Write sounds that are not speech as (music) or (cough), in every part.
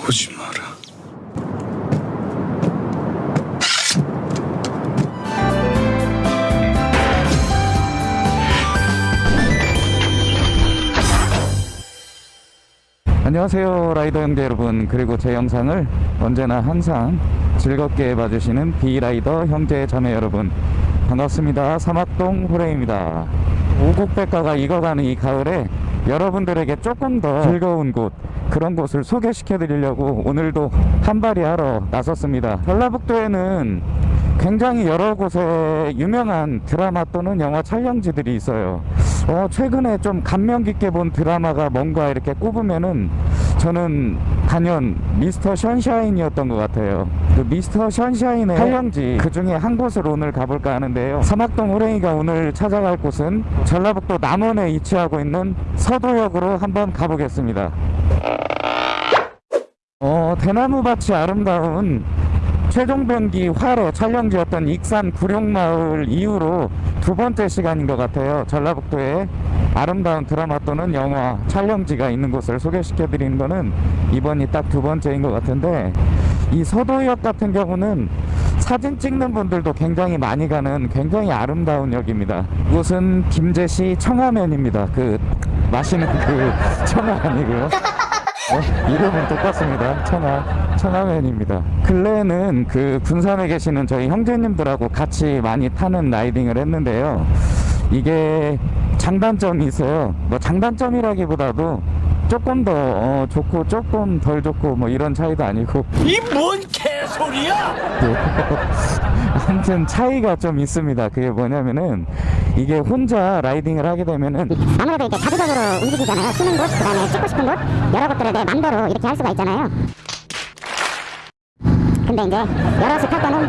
오지 마라. 안녕하세요 라이더 형제 여러분. 그리고 제 영상을 언제나 항상 즐겁게 봐주시는 비라이더 형제 자매 여러분. 반갑습니다. 사막동 호레입니다. 오국백과가 익어가는 이 가을에 여러분들에게 조금 더 즐거운 곳 그런 곳을 소개시켜 드리려고 오늘도 한발이 하러 나섰습니다. 전라북도에는 굉장히 여러 곳에 유명한 드라마 또는 영화 촬영지들이 있어요. 어, 최근에 좀 감명 깊게 본 드라마가 뭔가 이렇게 꼽으면은 저는 단연 미스터 션샤인이었던 것 같아요. 그 미스터 션샤인의 촬영지 그 중에 한 곳을 오늘 가볼까 하는데요. 사막동 호랭이가 오늘 찾아갈 곳은 전라북도 남원에 위치하고 있는 서도역으로 한번 가보겠습니다. 어, 대나무밭이 아름다운 최종병기 활의 촬영지였던 익산 구룡마을 이후로 두 번째 시간인 것 같아요. 전라북도에 아름다운 드라마 또는 영화 촬영지가 있는 곳을 소개시켜 드리는 거는 이번이 딱 두 번째인 것 같은데 이 서도역 같은 경우는 사진 찍는 분들도 굉장히 많이 가는 굉장히 아름다운 역입니다. 이곳은 김제시 청하면입니다. 그 마시는 그 (laughs) 청하 아니고요. 어? 이름은 똑같습니다. 청하, 청하면입니다. 근래에는 그 군산에 계시는 저희 형제님들하고 같이 많이 타는 라이딩을 했는데요. 이게 장단점이 있어요. 뭐 장단점이라기보다도 조금 더 어, 좋고 조금 덜 좋고 뭐 이런 차이도 아니고 이 뭔 개소리야! 네. (laughs) 아무튼 차이가 좀 있습니다. 그게 뭐냐면은 이게 혼자 라이딩을 하게 되면은 아무래도 이렇게 자주적으로 움직이잖아요. 쉬는 곳, 그 다음에 찍고 싶은 곳, 여러 것들을 내 맘대로 이렇게 할 수가 있잖아요. 근데 이제 여럿이 탈 때는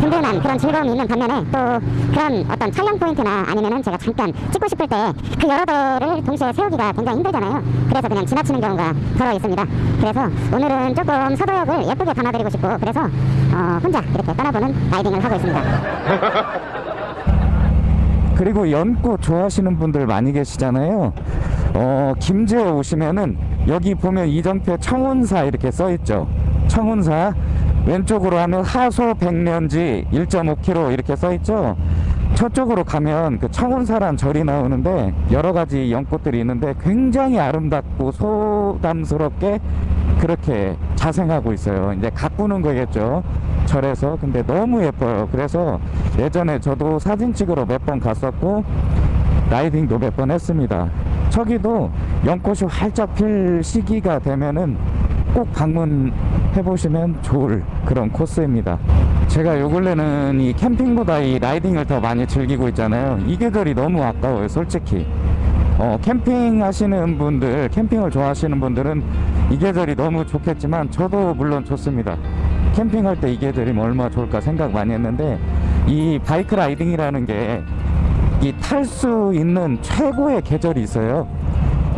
든든한 그런 즐거움이 있는 반면에 또 그런 어떤 촬영 포인트나 아니면은 제가 잠깐 찍고 싶을 때 그 여러 대를 동시에 세우기가 굉장히 힘들잖아요. 그래서 그냥 지나치는 경우가 더러 있습니다. 그래서 오늘은 조금 서도역을 예쁘게 담아드리고 싶고 그래서 어, 혼자 이렇게 떠나보는 라이딩을 하고 있습니다. (laughs) 그리고 연꽃 좋아하시는 분들 많이 계시잖아요. 어, 김제에 오시면은 여기 보면 이정표 청운사 이렇게 써 있죠. 청운사 왼쪽으로 하면 하소 백년지 1.5km 이렇게 써 있죠. 저쪽으로 가면 그 청운사란 절이 나오는데 여러 가지 연꽃들이 있는데 굉장히 아름답고 소담스럽게 그렇게 자생하고 있어요. 이제 가꾸는 거겠죠. 절에서. 근데 너무 예뻐요. 그래서 예전에 저도 사진 찍으러 몇 번 갔었고 라이딩도 몇 번 했습니다. 저기도 연꽃이 활짝 필 시기가 되면은 꼭 방문해 보시면 좋을 그런 코스입니다. 제가 요 근래는 이 캠핑보다 이 라이딩을 더 많이 즐기고 있잖아요. 이 계절이 너무 아까워요, 솔직히. 어, 캠핑 하시는 분들, 캠핑을 좋아하시는 분들은 이 계절이 너무 좋겠지만 저도 물론 좋습니다. 캠핑할 때 이 계절이 뭐 얼마나 좋을까 생각 많이 했는데 이 바이크 라이딩이라는 게 이 탈 수 있는 최고의 계절이 있어요.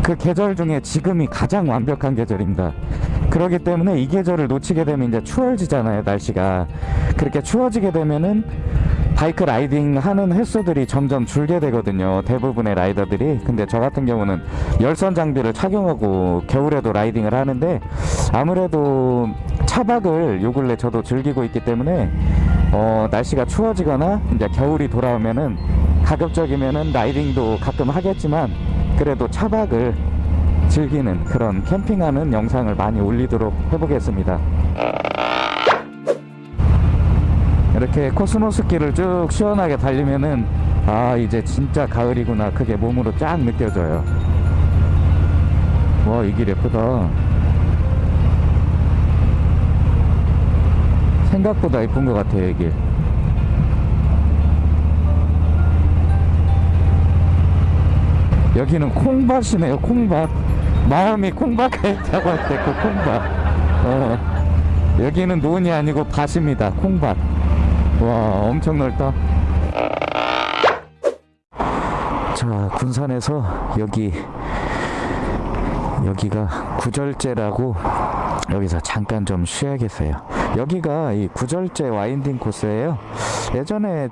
그 계절 중에 지금이 가장 완벽한 계절입니다. 그렇기 때문에 이 계절을 놓치게 되면 이제 추워지잖아요, 날씨가. 그렇게 추워지게 되면은 바이크 라이딩 하는 횟수들이 점점 줄게 되거든요. 대부분의 라이더들이. 근데 저 같은 경우는 열선 장비를 착용하고 겨울에도 라이딩을 하는데 아무래도 차박을 요 근래 저도 즐기고 있기 때문에 어, 날씨가 추워지거나 이제 겨울이 돌아오면은 가급적이면은 라이딩도 가끔 하겠지만 그래도 차박을 즐기는 그런 캠핑하는 영상을 많이 올리도록 해보겠습니다. 이렇게 코스모스 길을 쭉 시원하게 달리면은 아 이제 진짜 가을이구나 그게 몸으로 쫙 느껴져요. 와 이 길 예쁘다. 생각보다 예쁜 것 같아요 이 길. 여기는 콩밭이네요 콩밭 마음이 콩밭에 있다고 할 때 그 콩밭 어, 여기는 논이 아니고 밭입니다 콩밭 와 엄청 넓다. 자 군산에서 여기 여기가 구절제라고 여기서 잠깐 좀 쉬어야겠어요. 여기가 이 구절제 와인딩 코스예요. 예전에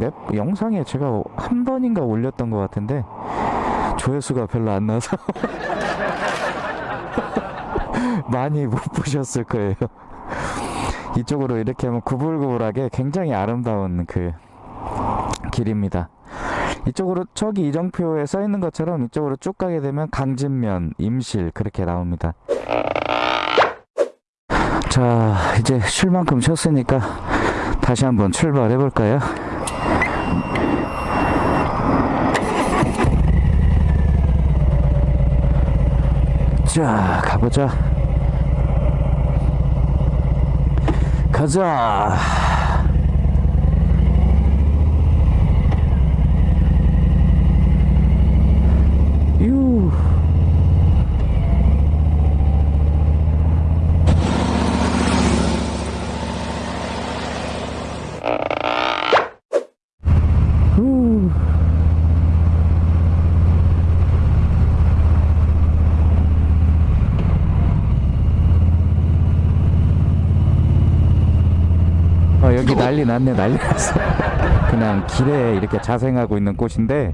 맵 영상에 제가 한 번인가 올렸던 것 같은데 조회수가 별로 안 나서 (laughs) 많이 못 보셨을 거예요. 이쪽으로 이렇게 하면 구불구불하게 굉장히 아름다운 그 길입니다. 이쪽으로 저기 이정표에 써 있는 것처럼 이쪽으로 쭉 가게 되면 강진면, 임실 그렇게 나옵니다. 자, 이제 쉴 만큼 쉬었으니까 다시 한번 출발해 볼까요? 자, 가보자. 가자. 유. 후. 어, 여기 난리 났네, 난리 났어. (laughs) 그냥 길에 이렇게 자생하고 있는 꽃인데,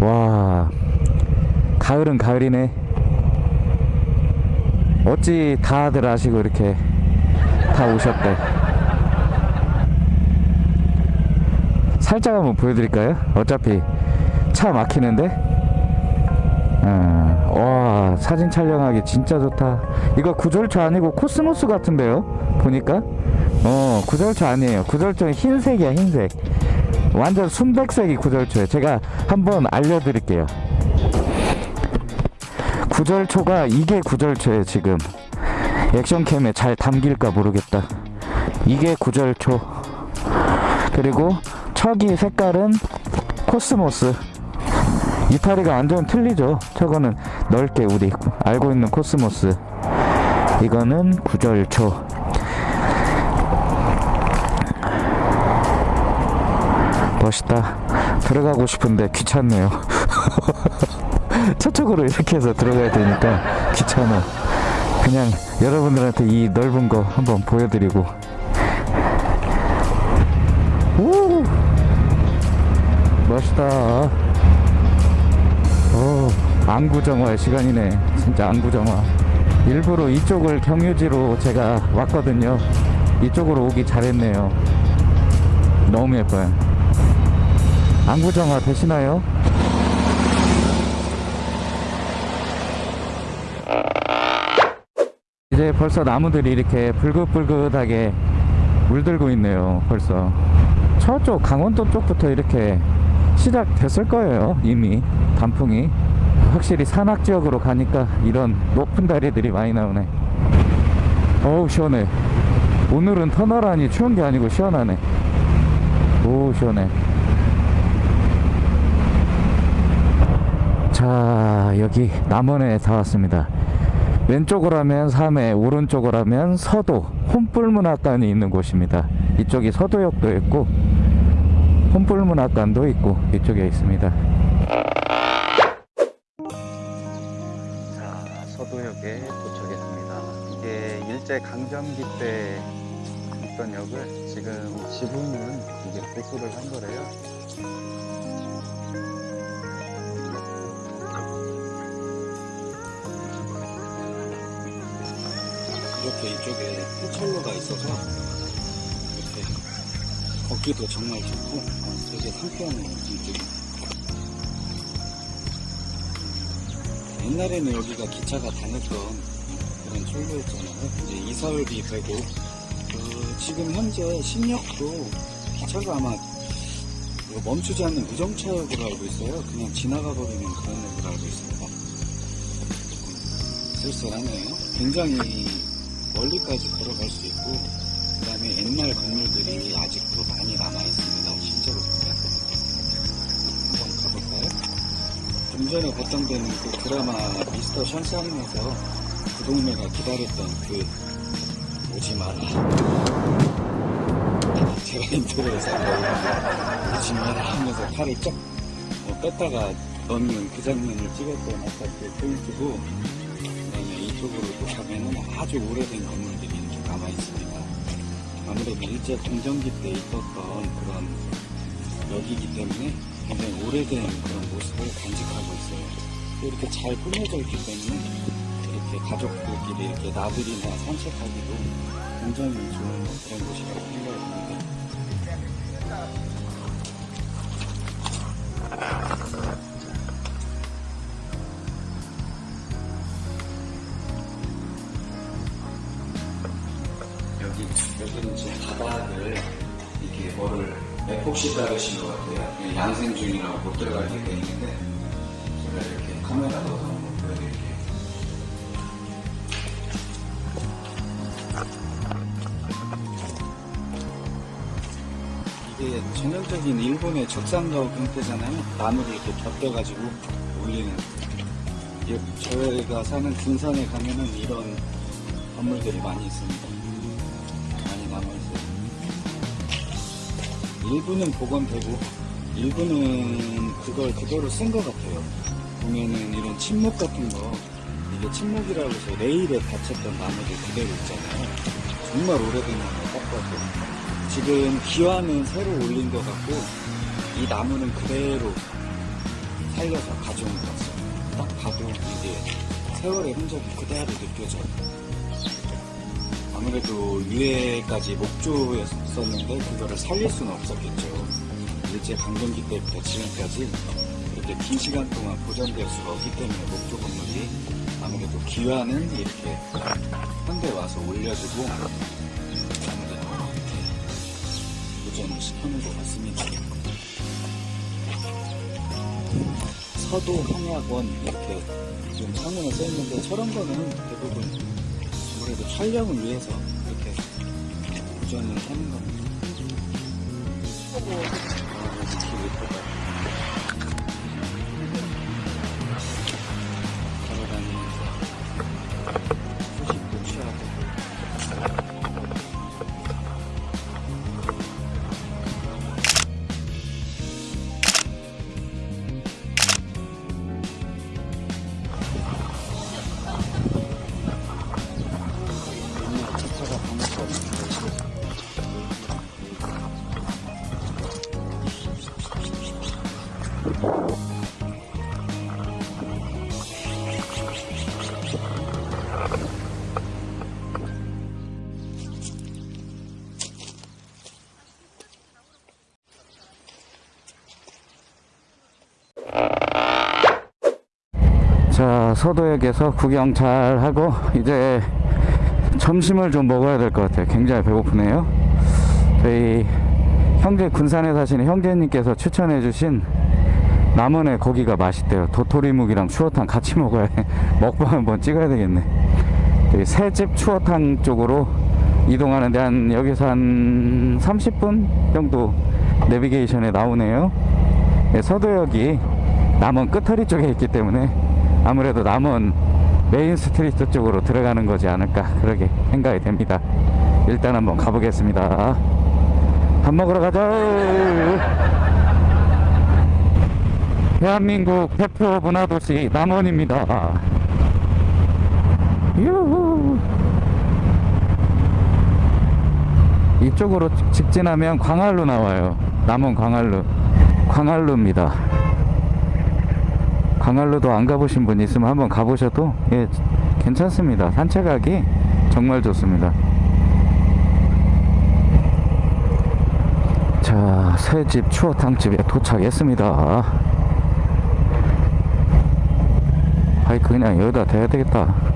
와, 가을은 가을이네. 어찌 다들 아시고 이렇게 다 오셨대. 살짝 한번 보여드릴까요? 어차피 차 막히는데. 어, 와, 사진 촬영하기 진짜 좋다. 이거 구절초 아니고 코스모스 같은데요? 보니까? 어, 구절초 아니에요. 구절초는 흰색이야, 흰색. 완전 순백색이 구절초예요. 제가 한번 알려드릴게요. 구절초가 이게 구절초예요, 지금. 액션캠에 잘 담길까 모르겠다. 이게 구절초. 그리고 저기 색깔은 코스모스. 이파리가 완전 틀리죠. 저거는 넓게 우리 알고 있는 코스모스. 이거는 구절초. 멋있다. 들어가고 싶은데 귀찮네요. (laughs) 저쪽으로 이렇게 해서 들어가야 되니까 귀찮아. 그냥 여러분들한테 이 넓은 거 한번 보여드리고. 우! 멋있다. 오, 안구정화의 시간이네. 진짜 안구정화. 일부러 이쪽을 경유지로 제가 왔거든요. 이쪽으로 오기 잘했네요. 너무 예뻐요. 안구정화 되시나요? 이제 벌써 나무들이 이렇게 불긋불긋하게 물들고 있네요. 벌써. 저쪽 강원도 쪽부터 이렇게 시작됐을 거예요. 이미 단풍이. 확실히 산악 지역으로 가니까 이런 높은 다리들이 많이 나오네. 어우 시원해. 오늘은 터널 안이 추운 게 아니고 시원하네. 오 시원해. 자 여기 남원에 다 왔습니다. 왼쪽으로 하면 삼해, 오른쪽으로 하면 서도, 혼불문학관이 있는 곳입니다. 이쪽이 서도역도 있고, 혼불문학관도 있고, 이쪽에 있습니다. 자, 서도역에 도착했습니다. 이게 일제 강점기 때 있던 역을 지금 지붕은 이게 보수를 한 거래요. 이렇게 이쪽에 포철로가 있어서 이렇게 걷기도 정말 좋고 되게 상쾌하네요 이쪽이 옛날에는 여기가 기차가 다녔던 그런 철로였잖아요. 이제 이사업이 되고 그 지금 현재 신역도 기차가 아마 뭐 멈추지 않는 무정차역으로 알고 있어요. 그냥 지나가 버리는 그런 역으로 알고 있습니다. 쓸쓸하네요. 굉장히 멀리까지 걸어갈 수 있고 그 다음에 옛날 건물들이 아직도 많이 남아있습니다. 실제로 보면 한번 가볼까요? 좀 전에 봤던 데는 그 드라마 미스터 션샤인에서 그 동네가 기다렸던 그 오지 마라. 제가 인터뷰에서 오지 마라 하면서 팔을 쫙 어, 뺐다가 넣는 그 장면을 찍었던 아까 그 포인트고 가면은 아주 오래된 건물들이 이렇게 남아 있습니다. 아무래도 일제 강점기 때 있었던 그런 역이기 때문에 굉장히 오래된 그런 모습을 간직하고 있어요. 또 이렇게 잘 꾸며져 있기 때문에 이렇게 가족들끼리 이렇게 나들이나 산책하기도 굉장히 좋은 그런 곳이라고 생각이 듭니다. 뭐를 맥폭시 자르신 것 같아요. 양생 중이라고 못 들어가게 돼 있는데, 제가 이렇게 카메라 넣어서 한번 보여드릴게요. 이게 전형적인 일본의 적산가옥 형태잖아요. 나무를 이렇게 겹겨가지고 올리는. 이- 저희가 사는 군산에 가면은 이런 건물들이 많이 있습니다. 일부는 복원되고, 일부는 그걸 그대로 쓴 것 같아요. 보면은 이런 침묵 같은 거, 이게 침묵이라고 해서 레일에 닫혔던 나무들 그대로 있잖아요. 정말 오래된 나무 딱 봐도. 지금 기와는 새로 올린 것 같고, 이 나무는 그대로 살려서 가져온 것 같아요. 딱 봐도 이게 세월의 흔적이 그대로 느껴져요. 아무래도 유해까지 목조였었는데 그거를 살릴 수는 없었겠죠. 일제 강점기 때부터 지금까지 이렇게 긴 시간 동안 보존될 수가 없기 때문에 목조 건물이 아무래도 기와는 이렇게 현대 와서 올려주고 아무래도 이렇게 보존을 시켜놓은 것 같습니다. 서도 황약원 이렇게 지금 상문에 써있는데 저런 거는 대부분 아무래도 촬영을 위해서 이렇게 보존을 하는 겁니다. 아, 여기 길 예쁘다. 서도역에서 구경 잘 하고 이제 점심을 좀 먹어야 될 것 같아요. 굉장히 배고프네요. 저희 형제 군산에 사시는 형제님께서 추천해 주신 남원의 고기가 맛있대요. 도토리묵이랑 추어탕 같이 먹어야 해. (laughs) 먹방 한번 찍어야 되겠네. 저희 새집 추어탕 쪽으로 이동하는데 한 여기서 한 30분 정도 내비게이션에 나오네요. 네, 서도역이 남원 끝허리 쪽에 있기 때문에 아무래도 남원 main street 쪽으로 들어가는 거지 않을까 그렇게 생각이 됩니다. 일단 한번 가보겠습니다. 밥 먹으러 가자. 대한민국 대표 문화도시 남원입니다. 유후. 이쪽으로 직진하면 광활루 나와요. 남원 광활루. 광활루입니다. 광활루도 안 가보신 분 있으면 한번 가보셔도 예, 괜찮습니다. 산책하기 정말 좋습니다. 자, 새집 추어탕집에 도착했습니다. 바이크 그냥 여기다 대야 되겠다.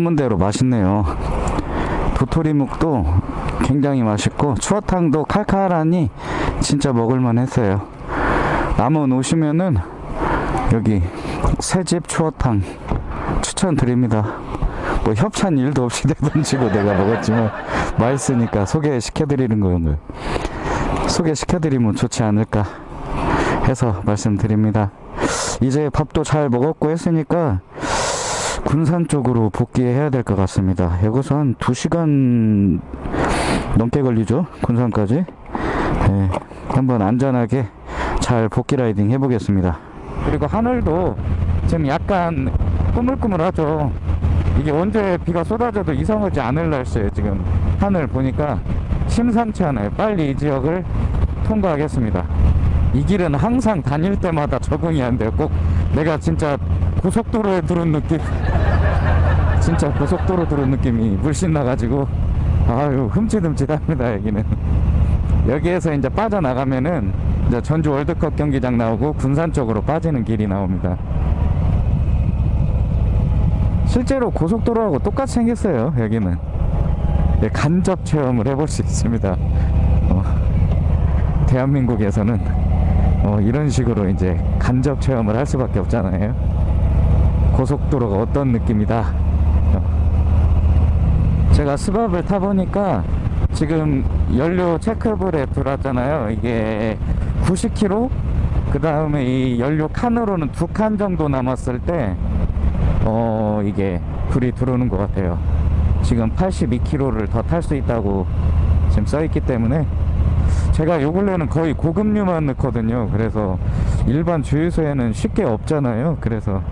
진짜 소문대로 맛있네요. 도토리묵도 굉장히 맛있고 추어탕도 칼칼하니 진짜 먹을만 했어요. 남원 오시면은 여기 새집 추어탕 추천드립니다. 뭐 협찬 일도 없이 (laughs) 내던지고 내가 먹었지만 맛있으니까 소개시켜드리는 거예요. 소개시켜드리면 좋지 않을까 해서 말씀드립니다. 이제 밥도 잘 먹었고 했으니까 군산 쪽으로 복귀해야 될 것 같습니다. 여기서 한 2시간 넘게 걸리죠? 군산까지. 네, 한번 안전하게 잘 복귀 라이딩 해보겠습니다. 그리고 하늘도 지금 약간 꾸물꾸물하죠. 이게 언제 비가 쏟아져도 이상하지 않을 날씨에요. 지금 하늘 보니까 심상치 않아요. 빨리 이 지역을 통과하겠습니다. 이 길은 항상 다닐 때마다 적응이 안 돼요. 꼭 내가 진짜 고속도로에 들은 느낌. (laughs) 진짜 고속도로 들은 느낌이 물씬 나가지고 아유 흠칫흠칫합니다 여기는. 여기에서 이제 빠져나가면은 이제 전주 월드컵 경기장 나오고 군산 쪽으로 빠지는 길이 나옵니다. 실제로 고속도로하고 똑같이 생겼어요 여기는. 예, 간접 체험을 해볼 수 있습니다. 어, 대한민국에서는 어, 이런 식으로 이제 간접 체험을 할 수밖에 없잖아요. 고속도로가 어떤 느낌이다. 어. 제가 스밥을 타보니까 지금 연료 체크불에 들어왔잖아요. 이게 90km? 그 다음에 이 연료 칸으로는 두 칸 정도 남았을 때, 어, 이게 불이 들어오는 것 같아요. 지금 82km를 더 탈 수 있다고 지금 써있기 때문에 제가 요 근래는 거의 고급류만 넣거든요. 그래서 일반 주유소에는 쉽게 없잖아요. 그래서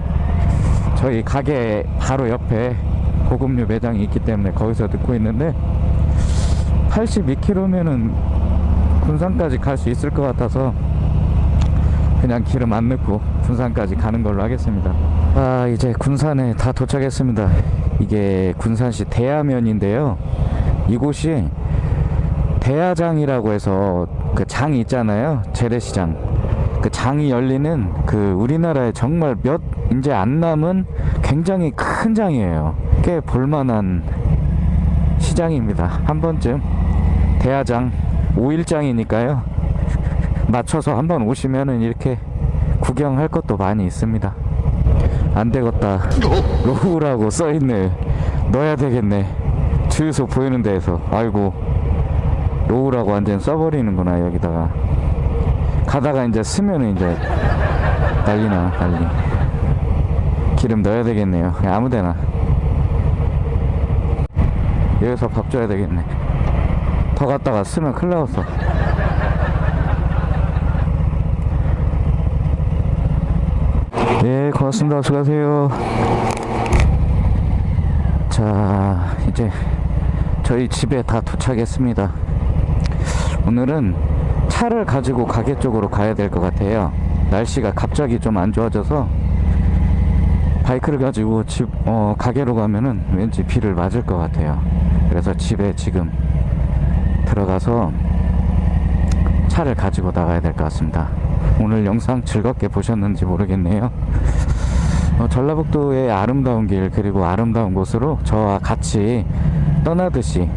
저희 가게 바로 옆에 고급류 매장이 있기 때문에 거기서 듣고 있는데 82km면은 군산까지 갈 수 있을 것 같아서 그냥 기름 안 넣고 군산까지 가는 걸로 하겠습니다. 아 이제 군산에 다 도착했습니다. 이게 군산시 대야면인데요. 이곳이 대야장이라고 해서 그 장이 있잖아요. 재래시장. 그 장이 열리는 그 우리나라에 정말 몇 이제 안 남은 굉장히 큰 장이에요. 꽤 볼만한 시장입니다. 한 번쯤 대야장 5일장이니까요. 맞춰서 한번 오시면은 이렇게 구경할 것도 많이 있습니다. 안 되겠다. low라고 써있네. 넣어야 되겠네. 주유소 보이는 데에서. 아이고. low라고 완전 써버리는구나, 여기다가. 가다가 이제 쓰면은 이제 난리나, 난리. 기름 넣어야 되겠네요. 그냥 아무 데나. 여기서 밥 줘야 되겠네. 더 갔다가 쓰면 큰일 나겠어. 네, 고맙습니다. 수고하세요. 자, 이제 저희 집에 다 도착했습니다. 오늘은 차를 가지고 가게 쪽으로 가야 될 것 같아요. 날씨가 갑자기 좀 안 좋아져서 바이크를 가지고 집, 어, 가게로 가면은 왠지 비를 맞을 것 같아요. 그래서 집에 지금 들어가서 차를 가지고 나가야 될 것 같습니다. 오늘 영상 즐겁게 보셨는지 모르겠네요. 어, 전라북도의 아름다운 길 그리고 아름다운 곳으로 저와 같이 떠나듯이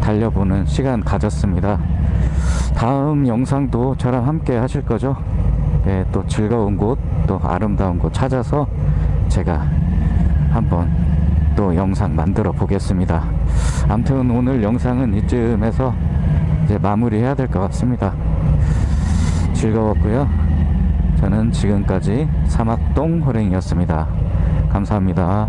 달려보는 시간 가졌습니다. 다음 영상도 저랑 함께 하실 거죠? 네, 또 즐거운 곳, 또 아름다운 곳 찾아서 제가 한번 또 영상 만들어 보겠습니다. 아무튼 오늘 영상은 이쯤에서 이제 마무리해야 될 것 같습니다. 즐거웠고요. 저는 지금까지 사막동 호랭이였습니다. 감사합니다.